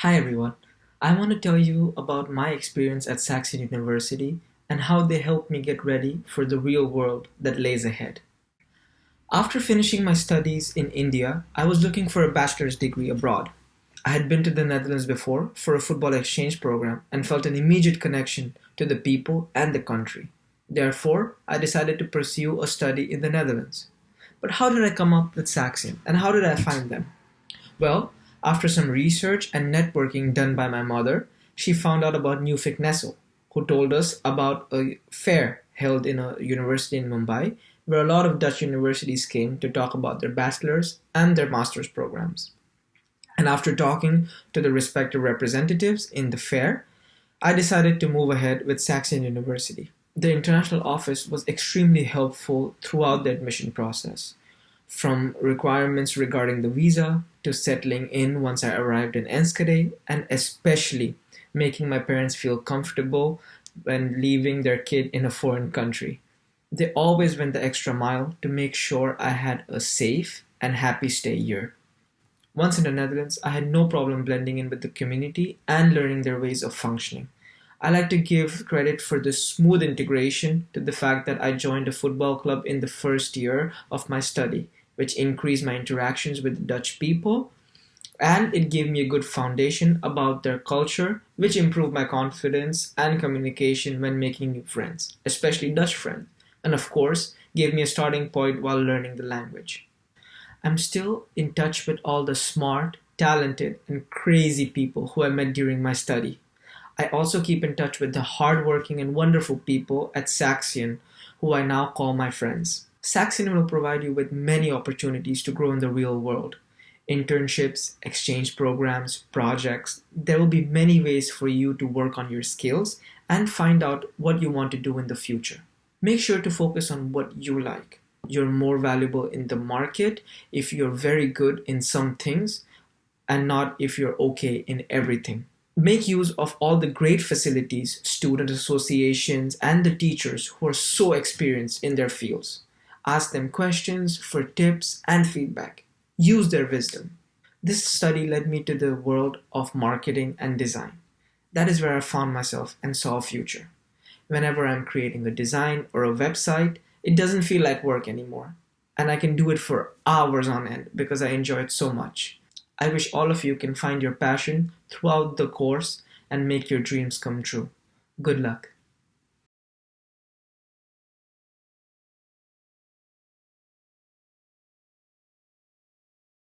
Hi everyone. I want to tell you about my experience at Saxion University and how they helped me get ready for the real world that lays ahead. After finishing my studies in India, I was looking for a bachelor's degree abroad. I had been to the Netherlands before for a football exchange program and felt an immediate connection to the people and the country. Therefore, I decided to pursue a study in the Netherlands. But how did I come up with Saxion and how did I find them? Well, after some research and networking done by my mother, she found out about Nuffic Neso, who told us about a fair held in a university in Mumbai where a lot of Dutch universities came to talk about their bachelor's and their master's programs. And after talking to the respective representatives in the fair, I decided to move ahead with Saxion University. The international office was extremely helpful throughout the admission process from requirements regarding the visa to settling in once I arrived in Enschede and especially making my parents feel comfortable when leaving their kid in a foreign country. They always went the extra mile to make sure I had a safe and happy stay here. Once in the Netherlands, I had no problem blending in with the community and learning their ways of functioning. I like to give credit for the smooth integration to the fact that I joined a football club in the first year of my study which increased my interactions with Dutch people. And it gave me a good foundation about their culture, which improved my confidence and communication when making new friends, especially Dutch friends. And of course, gave me a starting point while learning the language. I'm still in touch with all the smart, talented, and crazy people who I met during my study. I also keep in touch with the hardworking and wonderful people at Saxion, who I now call my friends. Saxion will provide you with many opportunities to grow in the real world. Internships, exchange programs, projects. There will be many ways for you to work on your skills and find out what you want to do in the future. Make sure to focus on what you like. You're more valuable in the market if you're very good in some things and not if you're okay in everything. Make use of all the great facilities, student associations, and the teachers who are so experienced in their fields. Ask them questions for tips and feedback. Use their wisdom. This study led me to the world of marketing and design. That is where I found myself and saw a future. Whenever I'm creating a design or a website, it doesn't feel like work anymore. And I can do it for hours on end because I enjoy it so much. I wish all of you can find your passion throughout the course and make your dreams come true. Good luck.